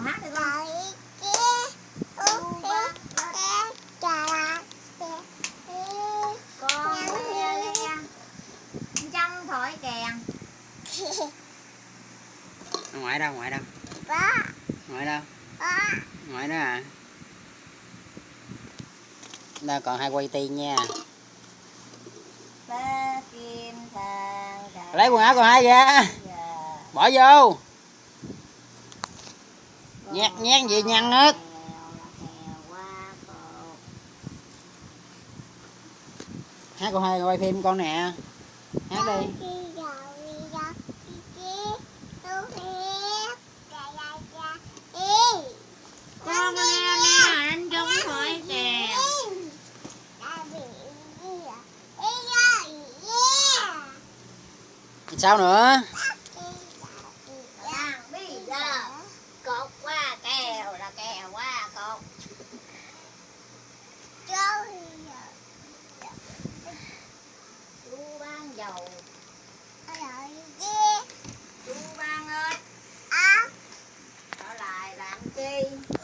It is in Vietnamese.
còn hát được không con như chăm thổi kèn ngoại đâu ngoại đâu? Ngoại đâu? Ngoại đó à đó còn hai quay ti nha. Lấy quần áo còn hai ra bỏ vô nhét nhét gì nhăn hết hát con hai quay phim con nè. Hát đi. Con anh sao nữa? đầu. Ôi Chú Văn ơi. Á à? Ở lại làm chi?